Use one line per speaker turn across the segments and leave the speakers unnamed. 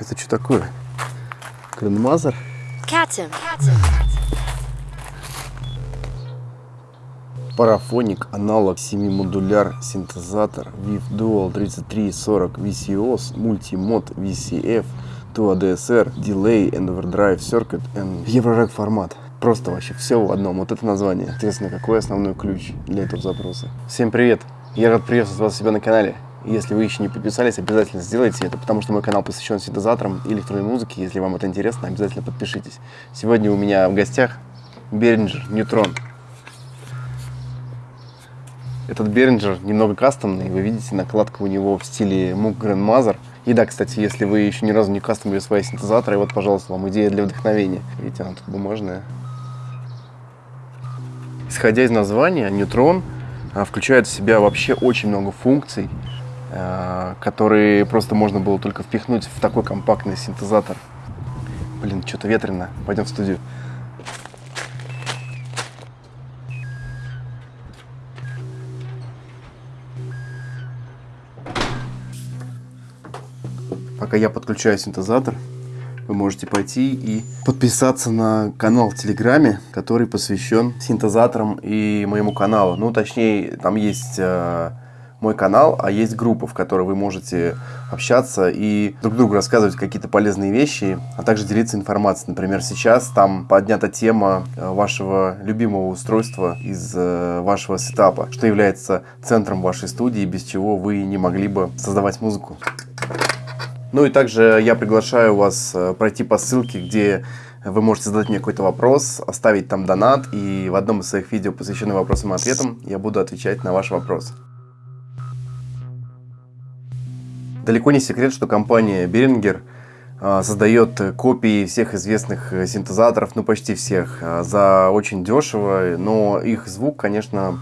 Это что такое? Грандмазер?
Captain.
Парафоник, аналог 7-модуляр, синтезатор, VIF Dual 3340 VCOS, Multimod VCF, Tua DSR, Delay and Overdrive Circuit and Eurorack формат. Просто вообще все в одном. Вот это название. Интересно, какой основной ключ для этого запроса. Всем привет! Я рад приветствовать вас себя на канале. Если вы еще не подписались, обязательно сделайте это, потому что мой канал посвящен синтезаторам и электронной музыке. Если вам это интересно, обязательно подпишитесь. Сегодня у меня в гостях Behringer Neutron. Этот Behringer немного кастомный. Вы видите, накладка у него в стиле Moog Grandmother. И да, кстати, если вы еще ни разу не кастомили свои синтезаторы, вот, пожалуйста, вам идея для вдохновения. Видите, она тут бумажная. Исходя из названия, Neutron а, включает в себя вообще очень много функций, которые просто можно было только впихнуть в такой компактный синтезатор. Блин, что-то ветрено. Пойдем в студию. Пока я подключаю синтезатор, вы можете пойти и подписаться на канал в Телеграме, который посвящен синтезаторам и моему каналу. Ну, точнее, там есть э, мой канал, а есть группа, в которой вы можете общаться и друг другу рассказывать какие-то полезные вещи, а также делиться информацией. Например, сейчас там поднята тема э, вашего любимого устройства из э, вашего сетапа, что является центром вашей студии, без чего вы не могли бы создавать музыку. Ну и также я приглашаю вас э, пройти по ссылке, где вы можете задать мне какой-то вопрос, оставить там донат, и в одном из своих видео, посвященных вопросам и ответам, я буду отвечать на ваш вопрос. Далеко не секрет, что компания Behringer э, создает копии всех известных э, синтезаторов, ну почти всех, за очень дешево, но их звук, конечно,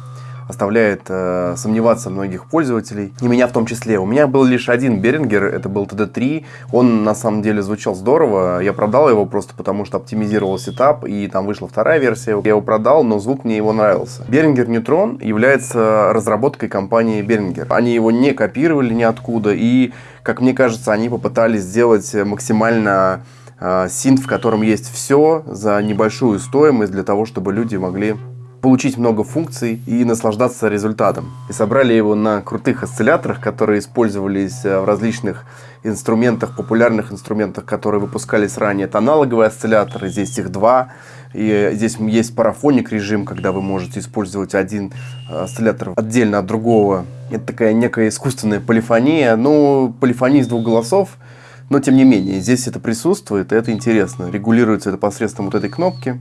оставляет э, сомневаться многих пользователей, и меня в том числе. У меня был лишь один Берингер, это был TD3, он на самом деле звучал здорово, я продал его просто потому, что оптимизировал сетап, и там вышла вторая версия, я его продал, но звук мне его нравился. Берингер Neutron является разработкой компании Берингер. Они его не копировали ниоткуда, и, как мне кажется, они попытались сделать максимально э, синт, в котором есть все за небольшую стоимость для того, чтобы люди могли получить много функций и наслаждаться результатом. И собрали его на крутых осцилляторах, которые использовались э, в различных инструментах, популярных инструментах, которые выпускались ранее. Это аналоговые осцилляторы, здесь их два. И здесь есть парафоник режим, когда вы можете использовать один э, осциллятор отдельно от другого. Это такая некая искусственная полифония. Ну, полифония из двух голосов, но тем не менее, здесь это присутствует, и это интересно. Регулируется это посредством вот этой кнопки.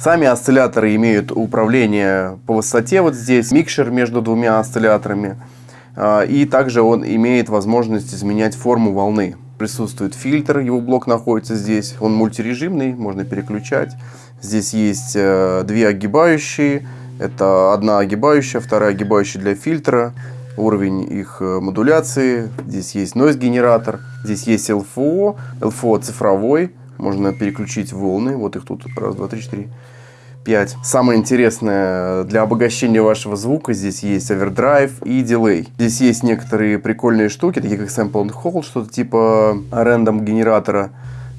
Сами осцилляторы имеют управление по высоте вот здесь, микшер между двумя осцилляторами. А, и также он имеет возможность изменять форму волны. Присутствует фильтр, его блок находится здесь. Он мультирежимный, можно переключать. Здесь есть э, две огибающие. Это одна огибающая, вторая огибающая для фильтра. Уровень их э, модуляции. Здесь есть noise генератор. Здесь есть LFO. LFO цифровой. Можно переключить волны. Вот их тут раз, два, три, четыре. 5. Самое интересное, для обогащения вашего звука здесь есть овердрайв и дилей. Здесь есть некоторые прикольные штуки, такие как sample and hold, что-то типа рандом генератора.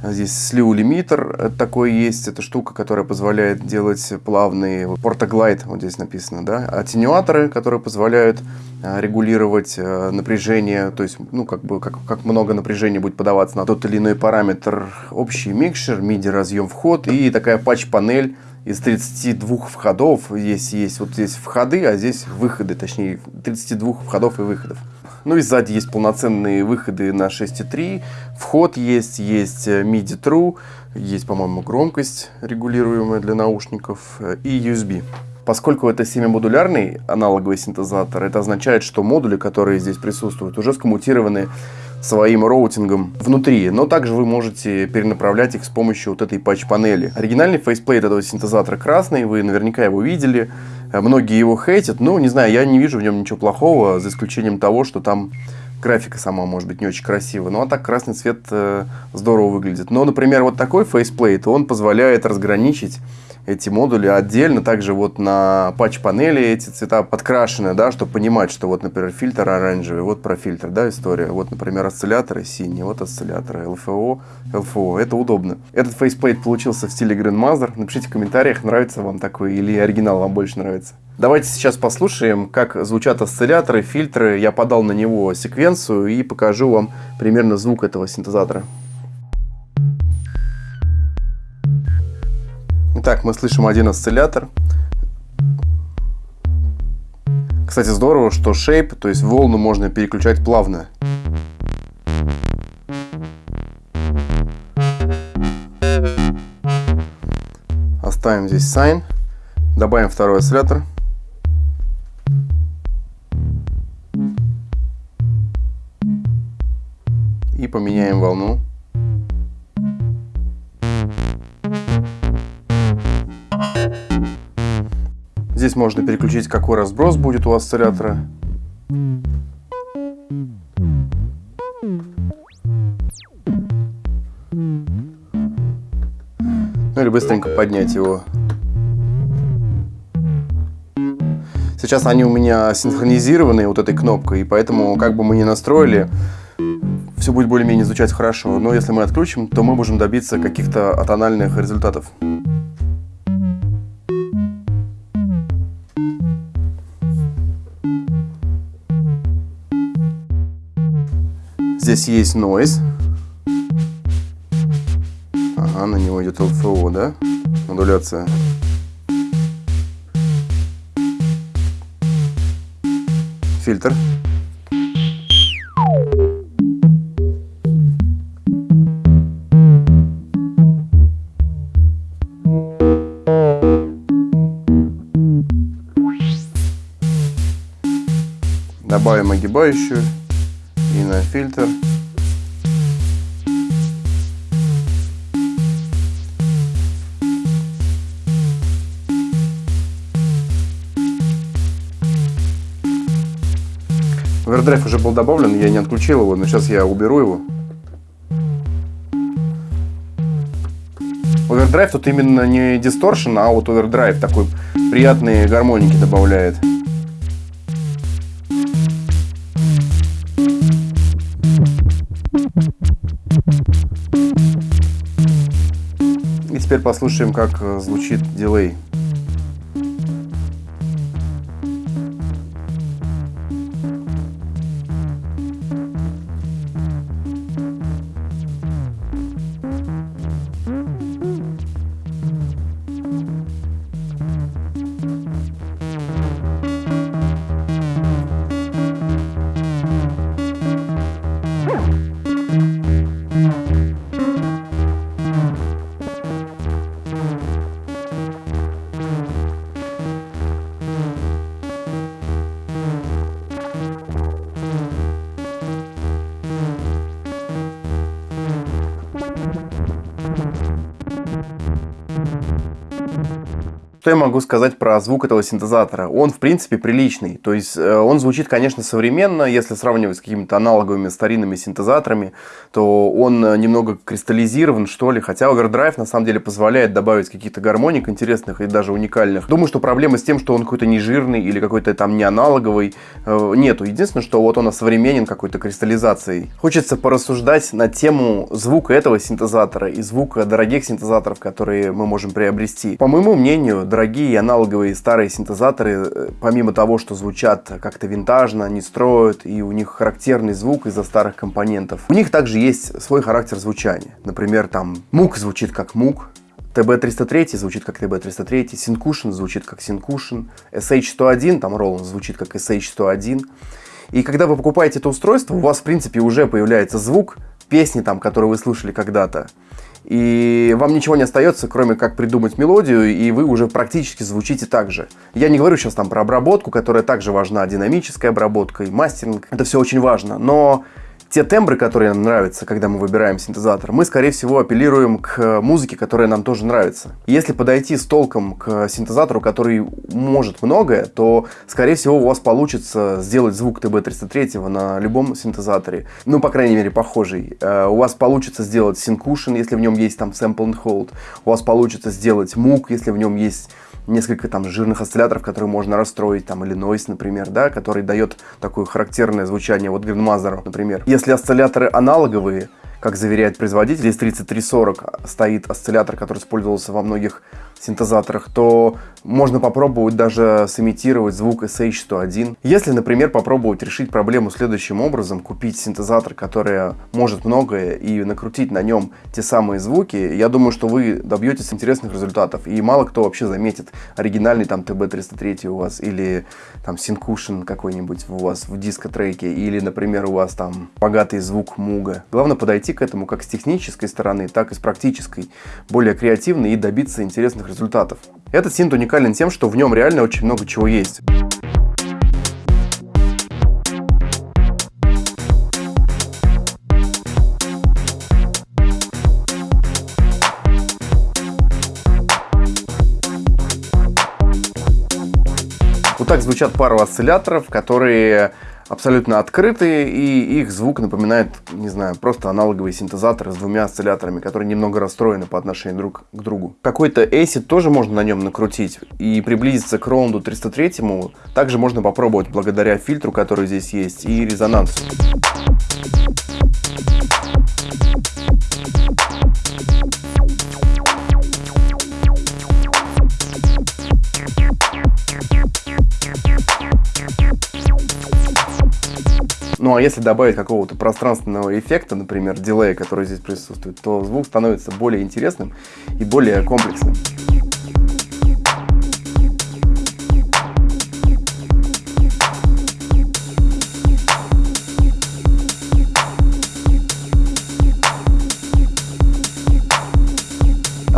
Здесь слив лимитер такой есть, это штука, которая позволяет делать плавные портоглайд, вот здесь написано, да, атенюаторы, которые позволяют а, регулировать а, напряжение, то есть, ну, как бы, как, как много напряжения будет подаваться на тот или иной параметр, общий микшер, MIDI разъем вход и такая патч-панель, из 32 входов, здесь есть вот здесь входы, а здесь выходы, точнее 32 входов и выходов. Ну и сзади есть полноценные выходы на 6.3, вход есть, есть э, MIDI Thru, есть, по-моему, громкость регулируемая для наушников э, и USB. Поскольку это semi-модулярный аналоговый синтезатор, это означает, что модули, которые здесь присутствуют, уже скоммутированы своим роутингом внутри, но также вы можете перенаправлять их с помощью вот этой патч-панели. Оригинальный faceplate этого синтезатора красный, вы наверняка его видели, многие его хейтят, но не знаю, я не вижу в нем ничего плохого, за исключением того, что там графика сама может быть не очень красивая. Ну а так красный цвет э, здорово выглядит. Но, например, вот такой faceplate, он позволяет разграничить эти модули отдельно. Также вот на патч-панели эти цвета подкрашены, да, чтобы понимать, что вот, например, фильтр оранжевый, вот про фильтр, да, история. Вот, например, осцилляторы синие, вот осцилляторы LFO, LFO. Это удобно. Этот faceplate получился в стиле Grandmother. Напишите в комментариях, нравится вам такой или оригинал вам больше нравится. Давайте сейчас послушаем, как звучат осцилляторы, фильтры. Я подал на него секвенцию и покажу вам примерно звук этого синтезатора. Итак, мы слышим один осциллятор. Кстати, здорово, что shape, то есть волну можно переключать плавно. Оставим здесь sine. Добавим второй осциллятор. Поменяем волну. Здесь можно переключить, какой разброс будет у осциллятора. Ну или быстренько поднять его. Сейчас они у меня синхронизированы вот этой кнопкой, и поэтому, как бы мы ни настроили, все будет более-менее звучать хорошо. Но если мы отключим, то мы можем добиться каких-то атональных результатов. Здесь есть noise. Ага, на него идет LFO, да? Модуляция. Фильтр. Добавим огибающую и на фильтр. Овердрайв уже был добавлен, я не отключил его, но сейчас я уберу его. Овердрайв тут именно не дисторшн, а вот овердрайв такой приятные гармоники добавляет. Теперь послушаем, как э, звучит дилей. Что я могу сказать про звук этого синтезатора? Он, в принципе, приличный. То есть, э, он звучит, конечно, современно. Если сравнивать с какими-то аналоговыми старинными синтезаторами, то он э, немного кристаллизирован, что ли. Хотя Overdrive, на самом деле, позволяет добавить каких-то гармоник интересных и даже уникальных. Думаю, что проблема с тем, что он какой-то не жирный или какой-то там не аналоговый, э, нету. Единственное, что вот он современен какой-то кристаллизацией. Хочется порассуждать на тему звука этого синтезатора и звука дорогих синтезаторов, которые мы можем приобрести. По моему мнению, дорогие аналоговые старые синтезаторы, э, помимо того, что звучат как-то винтажно, не строят, и у них характерный звук из-за старых компонентов, у них также есть свой характер звучания. Например, там мук звучит как мук, TB303 звучит как TB303, Syncussion звучит как Syncussion, SH101, там Roland звучит как SH101. И когда вы покупаете это устройство, у вас, в принципе, уже появляется звук песни, там, которую вы слышали когда-то и вам ничего не остается, кроме как придумать мелодию, и вы уже практически звучите так же. Я не говорю сейчас там про обработку, которая также важна, динамическая обработка и мастеринг, это все очень важно, но те тембры, которые нам нравятся, когда мы выбираем синтезатор, мы, скорее всего, апеллируем к музыке, которая нам тоже нравится. Если подойти с толком к синтезатору, который может многое, то, скорее всего, у вас получится сделать звук TB303 на любом синтезаторе. Ну, по крайней мере, похожий. Э, у вас получится сделать Syncushion, если в нем есть там Sample and Hold. У вас получится сделать Moog, если в нем есть несколько там жирных осцилляторов, которые можно расстроить, там, или Noise, например, да, который дает такое характерное звучание, вот Grandmother, например. Если осцилляторы аналоговые, как заверяет производитель, из 3340 стоит осциллятор, который использовался во многих синтезаторах, то можно попробовать даже сымитировать звук SH101. Если, например, попробовать решить проблему следующим образом, купить синтезатор, который может многое, и накрутить на нем те самые звуки, я думаю, что вы добьетесь интересных результатов. И мало кто вообще заметит оригинальный там TB303 у вас, или там Syncushion какой-нибудь у вас в диско-треке, или, например, у вас там богатый звук Муга. Главное подойти к этому как с технической стороны, так и с практической, более креативно и добиться интересных результатов. Этот синт уникален тем, что в нем реально очень много чего есть. Вот так звучат пару осцилляторов, которые абсолютно открытые, и их звук напоминает, не знаю, просто аналоговый синтезатор с двумя осцилляторами, которые немного расстроены по отношению друг к другу. Какой-то acid тоже можно на нем накрутить, и приблизиться к раунду 303 также можно попробовать благодаря фильтру, который здесь есть, и резонансу. Ну а если добавить какого-то пространственного эффекта, например, дилея, который здесь присутствует, то звук становится более интересным и более комплексным.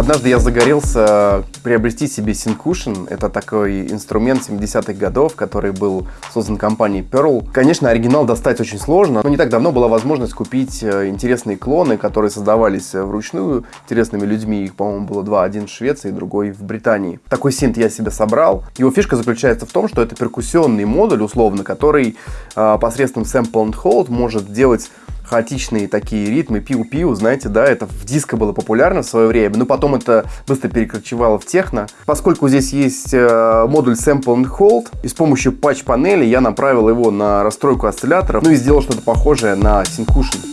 Однажды я загорелся приобрести себе Syncushion. Это такой инструмент 70-х годов, который был создан компанией Pearl. Конечно, оригинал достать очень сложно, но не так давно была возможность купить э, интересные клоны, которые создавались э, вручную интересными людьми. Их, по-моему, было два. Один в Швеции, другой в Британии. Такой синт я себе собрал. Его фишка заключается в том, что это перкуссионный модуль, условно, который э, посредством sample and hold может делать хаотичные такие ритмы, пиу-пиу, знаете, да, это в диско было популярно в свое время, но потом это быстро перекочевало в техно. Поскольку здесь есть э, модуль Sample and Hold, и с помощью патч-панели я направил его на расстройку осцилляторов, ну и сделал что-то похожее на Syncushion.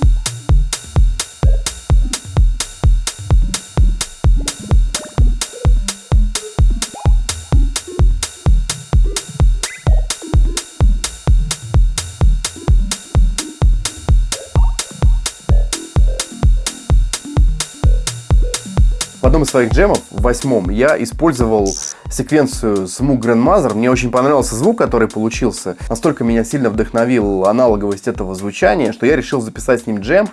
Своих джемов, в восьмом, я использовал секвенцию Smooth Grandmother. Мне очень понравился звук, который получился. Настолько меня сильно вдохновил аналоговость этого звучания, что я решил записать с ним джем.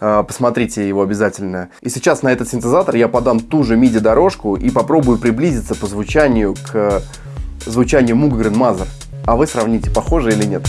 А, посмотрите его обязательно. И сейчас на этот синтезатор я подам ту же MIDI-дорожку и попробую приблизиться по звучанию к звучанию Moog Grandmother. А вы сравните, похоже или нет.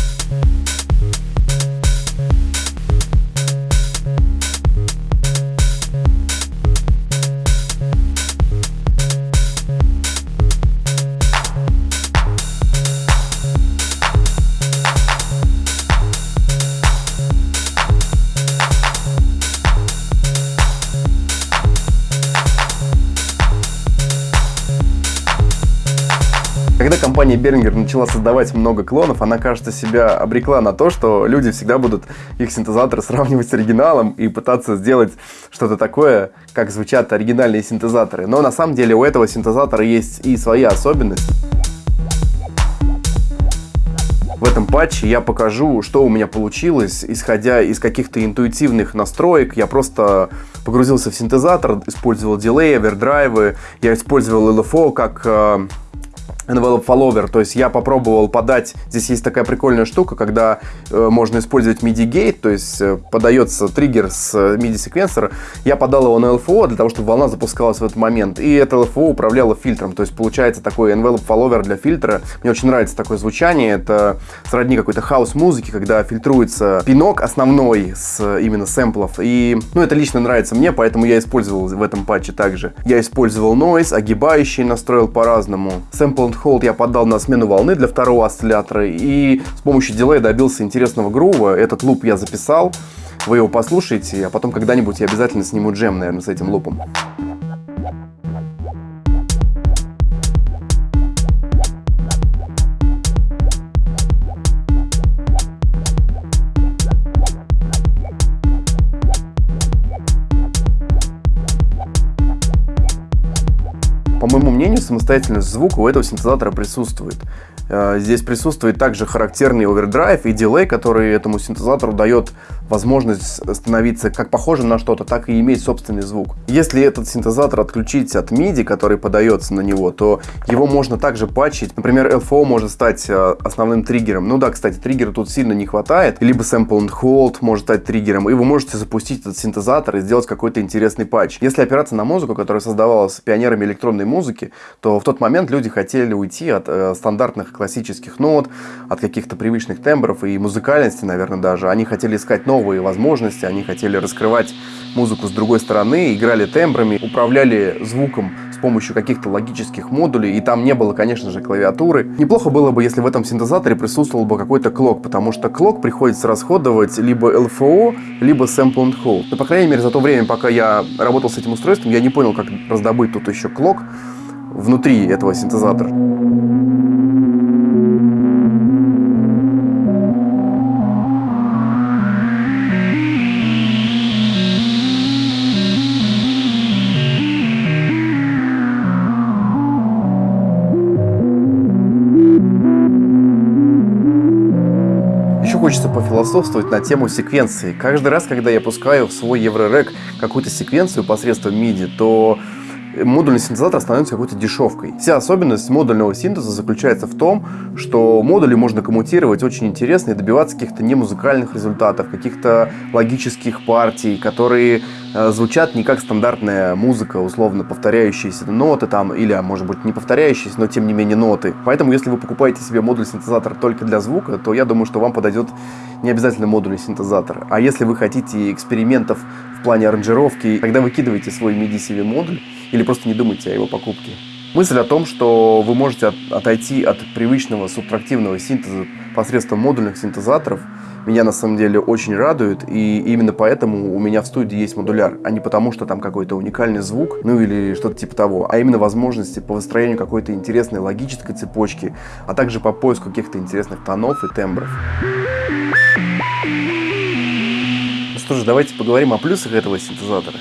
Компания Behringer начала создавать много клонов, она, кажется, себя обрекла на то, что люди всегда будут их синтезаторы сравнивать с оригиналом и пытаться сделать что-то такое, как звучат оригинальные синтезаторы. Но на самом деле у этого синтезатора есть и свои особенности. В этом патче я покажу, что у меня получилось, исходя из каких-то интуитивных настроек. Я просто погрузился в синтезатор, использовал дилей, овердрайвы, я использовал LFO как э, envelope follower, то есть я попробовал подать, здесь есть такая прикольная штука, когда э, можно использовать MIDI gate, то есть э, подается триггер с MIDI секвенсора, я подал его на LFO для того, чтобы волна запускалась в этот момент, и это LFO управляло фильтром, то есть получается такой envelope follower для фильтра, мне очень нравится такое звучание, это сродни какой-то хаос-музыки, когда фильтруется пинок основной с именно сэмплов, и ну это лично нравится мне, поэтому я использовал в этом патче также. Я использовал noise, огибающий настроил по-разному, sample hold я подал на смену волны для второго осциллятора и с помощью дилея добился интересного грува. Этот луп я записал, вы его послушаете, а потом когда-нибудь я обязательно сниму джем, наверное, с этим лупом. По моему мнению, самостоятельность звука у этого синтезатора присутствует. Э, здесь присутствует также характерный овердрайв и дилей, который этому синтезатору дает возможность становиться как похожим на что-то, так и иметь собственный звук. Если этот синтезатор отключить от MIDI, который подается на него, то его можно также патчить. Например, LFO может стать э, основным триггером. Ну да, кстати, триггера тут сильно не хватает. Либо Sample and Hold может стать триггером, и вы можете запустить этот синтезатор и сделать какой-то интересный патч. Если опираться на музыку, которая создавалась пионерами электронной музыки, то в тот момент люди хотели уйти от э, стандартных классических нот, от каких-то привычных тембров и музыкальности, наверное, даже. Они хотели искать новые возможности, они хотели раскрывать музыку с другой стороны, играли тембрами, управляли звуком с помощью каких-то логических модулей, и там не было, конечно же, клавиатуры. Неплохо было бы, если в этом синтезаторе присутствовал бы какой-то клок, потому что клок приходится расходовать либо LFO, либо Sample and Hold. Но, по крайней мере, за то время, пока я работал с этим устройством, я не понял, как раздобыть тут еще клок внутри этого синтезатора. Пофилософствовать на тему секвенции. Каждый раз, когда я пускаю в свой Еврорек какую-то секвенцию посредством MIDI, то модульный синтезатор становится какой-то дешевкой. Вся особенность модульного синтеза заключается в том, что модули можно коммутировать очень интересно и добиваться каких-то немузыкальных результатов, каких-то логических партий, которые звучат не как стандартная музыка, условно повторяющиеся ноты там, или, а может быть, не повторяющиеся, но тем не менее ноты. Поэтому, если вы покупаете себе модуль синтезатор только для звука, то я думаю, что вам подойдет не обязательно модульный синтезатор. А если вы хотите экспериментов в плане аранжировки, тогда выкидывайте свой MIDI-CV модуль или просто не думайте о его покупке. Мысль о том, что вы можете от, отойти от привычного субтрактивного синтеза посредством модульных синтезаторов, меня на самом деле очень радует, и именно поэтому у меня в студии есть модуляр, а не потому, что там какой-то уникальный звук, ну или что-то типа того, а именно возможности по выстроению какой-то интересной логической цепочки, а также по поиску каких-то интересных тонов и тембров. Что ж, давайте поговорим о плюсах этого синтезатора.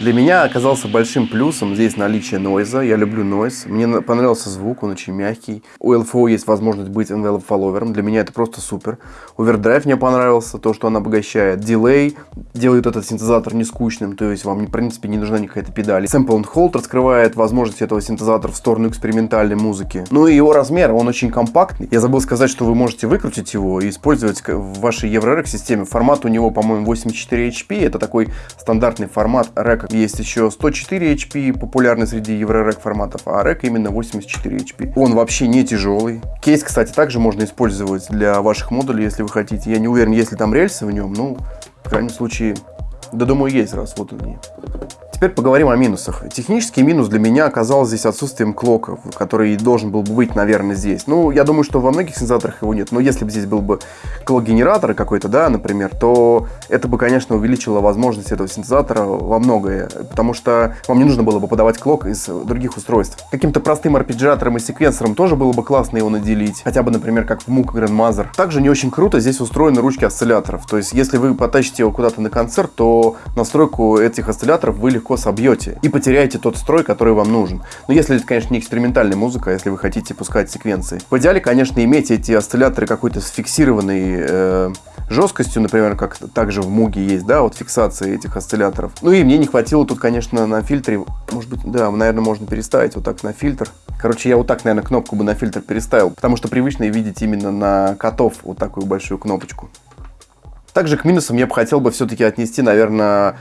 Для меня оказался большим плюсом здесь наличие нойза. Я люблю нойз. Мне понравился звук, он очень мягкий. У LFO есть возможность быть envelope follower. Для меня это просто супер. Овердрайв мне понравился, то, что он обогащает. Дилей делает этот синтезатор не скучным, то есть вам, в принципе, не нужна никакая педаль. Sample and Hold раскрывает возможность этого синтезатора в сторону экспериментальной музыки. Ну и его размер, он очень компактный. Я забыл сказать, что вы можете выкрутить его и использовать в вашей EuroRec системе. Формат у него, по-моему, 84 HP. Это такой стандартный формат река есть еще 104 HP, популярный среди еврорек форматов, а рек именно 84 HP. Он вообще не тяжелый. Кейс, кстати, также можно использовать для ваших модулей, если вы хотите. Я не уверен, есть ли там рельсы в нем, но, в крайнем случае, да думаю, есть раз, вот они. Теперь поговорим о минусах. Технический минус для меня оказался здесь отсутствием клока, который должен был бы быть, наверное, здесь. Ну, я думаю, что во многих синтезаторах его нет, но если бы здесь был бы клок-генератор какой-то, да, например, то это бы, конечно, увеличило возможность этого синтезатора во многое, потому что вам не нужно было бы подавать клок из других устройств. Каким-то простым арпеджиатором и секвенсором тоже было бы классно его наделить, хотя бы, например, как в Moog Grandmother. Также не очень круто здесь устроены ручки осцилляторов, то есть если вы потащите его куда-то на концерт, то настройку этих осцилляторов вы легко собьете и потеряете тот строй, который вам нужен. Но если это, конечно, не экспериментальная музыка, а если вы хотите пускать секвенции. В идеале, конечно, иметь эти осцилляторы какой-то с фиксированной э, жесткостью, например, как также в Муге есть, да, вот фиксация этих осцилляторов. Ну и мне не хватило тут, конечно, на фильтре, может быть, да, наверное, можно переставить вот так на фильтр Короче, я вот так, наверное, кнопку бы на фильтр переставил, потому что привычно видеть именно на котов вот такую большую кнопочку. Также к минусам я бы хотел бы все-таки отнести, наверное,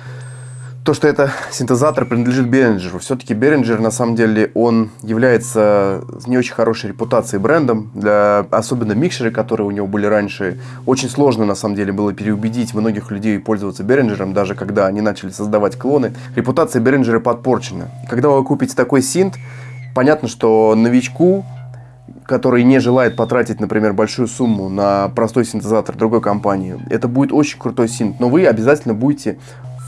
то, что это синтезатор принадлежит Behringer. Все-таки Behringer, на самом деле, он является не очень хорошей репутацией брендом. Для особенно микшеры, которые у него были раньше, очень сложно, на самом деле, было переубедить многих людей пользоваться Behringer, даже когда они начали создавать клоны. Репутация Behringer подпорчена. Когда вы купите такой синт, понятно, что новичку который не желает потратить, например, большую сумму на простой синтезатор другой компании, это будет очень крутой синт, но вы обязательно будете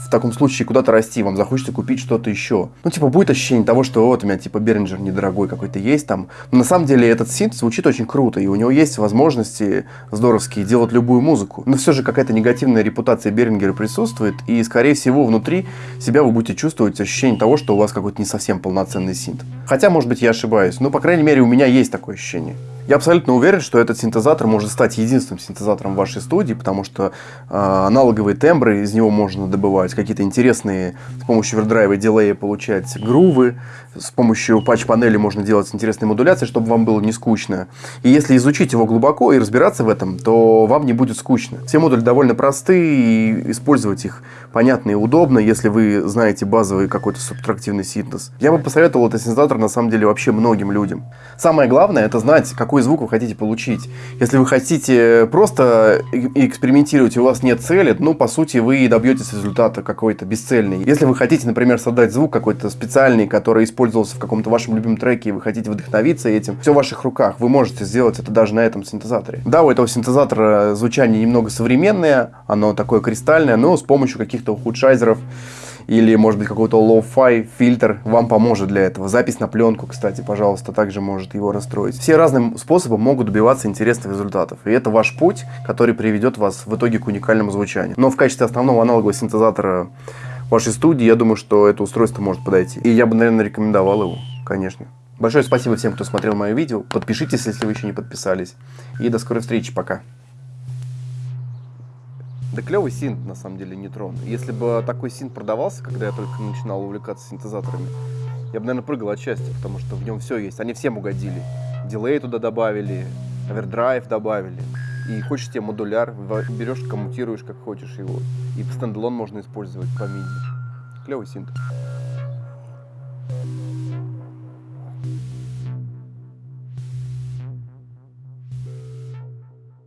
в таком случае куда-то расти, вам захочется купить что-то еще. Ну, типа, будет ощущение того, что вот у меня, типа, Беринджер недорогой какой-то есть там. Но на самом деле этот синт звучит очень круто, и у него есть возможности здоровские делать любую музыку. Но все же какая-то негативная репутация Берингера присутствует, и, скорее всего, внутри себя вы будете чувствовать ощущение того, что у вас какой-то не совсем полноценный синт. Хотя, может быть, я ошибаюсь, но, по крайней мере, у меня есть такое ощущение. Я абсолютно уверен, что этот синтезатор может стать единственным синтезатором в вашей студии, потому что э, аналоговые тембры из него можно добывать, какие-то интересные с помощью овердрайва и дилея получать грувы, с помощью патч-панели можно делать интересные модуляции, чтобы вам было не скучно. И если изучить его глубоко и разбираться в этом, то вам не будет скучно. Все модули довольно простые, и использовать их понятно и удобно, если вы знаете базовый какой-то субтрактивный синтез. Я бы посоветовал этот синтезатор на самом деле вообще многим людям. Самое главное это знать, какой звук вы хотите получить. Если вы хотите просто экспериментировать, и у вас нет цели, ну, по сути, вы добьетесь результата какой-то бесцельный. Если вы хотите, например, создать звук какой-то специальный, который использует использовался в каком-то вашем любимом треке, и вы хотите вдохновиться этим, все в ваших руках. Вы можете сделать это даже на этом синтезаторе. Да, у этого синтезатора звучание немного современное, оно такое кристальное, но с помощью каких-то ухудшайзеров или, может быть, какой-то low-fi фильтр вам поможет для этого. Запись на пленку, кстати, пожалуйста, также может его расстроить. Все разные способы могут добиваться интересных результатов. И это ваш путь, который приведет вас в итоге к уникальному звучанию. Но в качестве основного аналогового синтезатора вашей студии, я думаю, что это устройство может подойти. И я бы, наверное, рекомендовал его, конечно. Большое спасибо всем, кто смотрел мое видео. Подпишитесь, если вы еще не подписались. И до скорой встречи. Пока. Да клевый синт, на самом деле, нейтрон. Если бы такой синт продавался, когда я только начинал увлекаться синтезаторами, я бы, наверное, прыгал от счастья, потому что в нем все есть. Они всем угодили. Дилей туда добавили, овердрайв добавили. И хочешь тебе модуляр, берешь, коммутируешь, как хочешь его. И standalone можно использовать по MIDI. Клевый синт.